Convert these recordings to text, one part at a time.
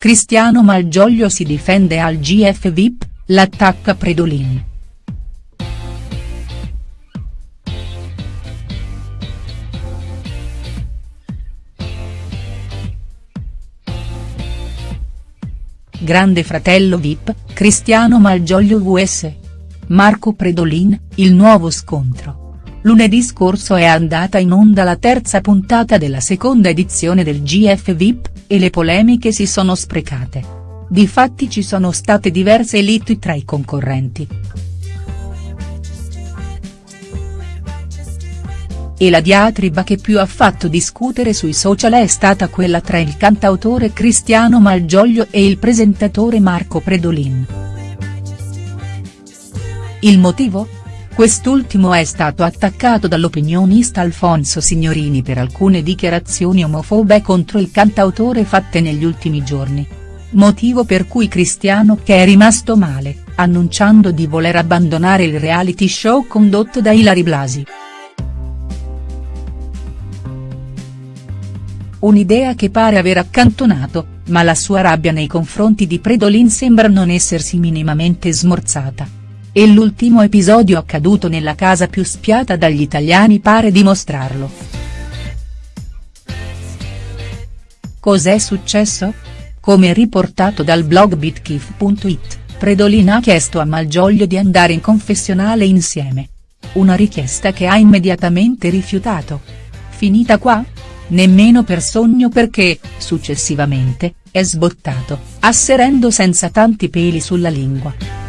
Cristiano Malgioglio si difende al GF VIP, l'attacca Predolin. Grande fratello VIP, Cristiano Malgioglio vs. Marco Predolin, il nuovo scontro. Lunedì scorso è andata in onda la terza puntata della seconda edizione del GF VIP, e le polemiche si sono sprecate. Difatti ci sono state diverse liti tra i concorrenti. E la diatriba che più ha fatto discutere sui social è stata quella tra il cantautore Cristiano Malgioglio e il presentatore Marco Predolin. Il motivo? Quest'ultimo è stato attaccato dall'opinionista Alfonso Signorini per alcune dichiarazioni omofobe contro il cantautore fatte negli ultimi giorni. Motivo per cui Cristiano che è rimasto male, annunciando di voler abbandonare il reality show condotto da Ilari Blasi. Un'idea che pare aver accantonato, ma la sua rabbia nei confronti di Predolin sembra non essersi minimamente smorzata. E l'ultimo episodio accaduto nella casa più spiata dagli italiani pare dimostrarlo. Cos'è successo? Come riportato dal blog bitkif.it, Predolin ha chiesto a Malgioglio di andare in confessionale insieme. Una richiesta che ha immediatamente rifiutato. Finita qua? nemmeno per sogno perché, successivamente, è sbottato, asserendo senza tanti peli sulla lingua.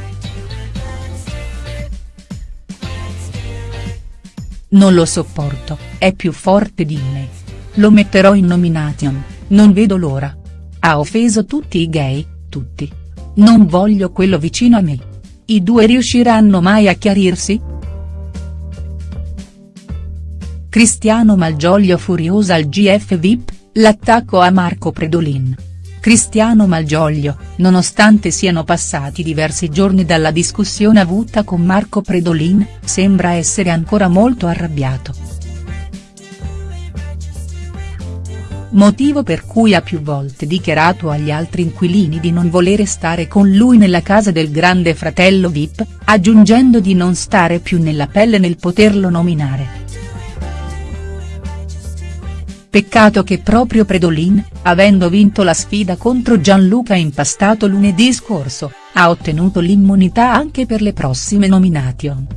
Non lo sopporto, è più forte di me. Lo metterò in nomination, non vedo l'ora. Ha offeso tutti i gay, tutti. Non voglio quello vicino a me. I due riusciranno mai a chiarirsi?. Cristiano Malgioglio furiosa al GF VIP, l'attacco a Marco Predolin. Cristiano Malgioglio, nonostante siano passati diversi giorni dalla discussione avuta con Marco Predolin, sembra essere ancora molto arrabbiato. Motivo per cui ha più volte dichiarato agli altri inquilini di non volere stare con lui nella casa del grande fratello VIP, aggiungendo di non stare più nella pelle nel poterlo nominare. Peccato che proprio Predolin, avendo vinto la sfida contro Gianluca Impastato lunedì scorso, ha ottenuto l'immunità anche per le prossime nomination.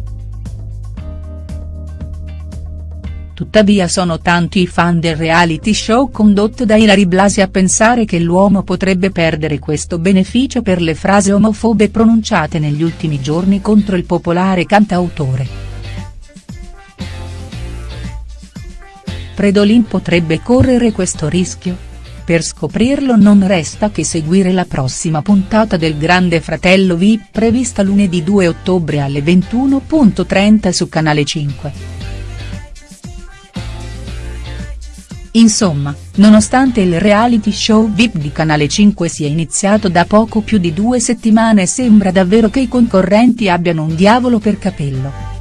Tuttavia sono tanti i fan del reality show condotto da Ilari Blasi a pensare che l'uomo potrebbe perdere questo beneficio per le frasi omofobe pronunciate negli ultimi giorni contro il popolare cantautore. Predolin potrebbe correre questo rischio? Per scoprirlo non resta che seguire la prossima puntata del Grande Fratello VIP prevista lunedì 2 ottobre alle 21.30 su Canale 5. Insomma, nonostante il reality show VIP di Canale 5 sia iniziato da poco più di due settimane sembra davvero che i concorrenti abbiano un diavolo per capello.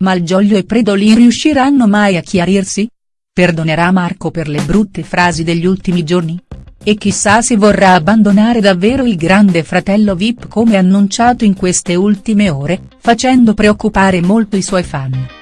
Malgioglio e Predolin riusciranno mai a chiarirsi? Perdonerà Marco per le brutte frasi degli ultimi giorni? E chissà se vorrà abbandonare davvero il grande fratello Vip come annunciato in queste ultime ore, facendo preoccupare molto i suoi fan.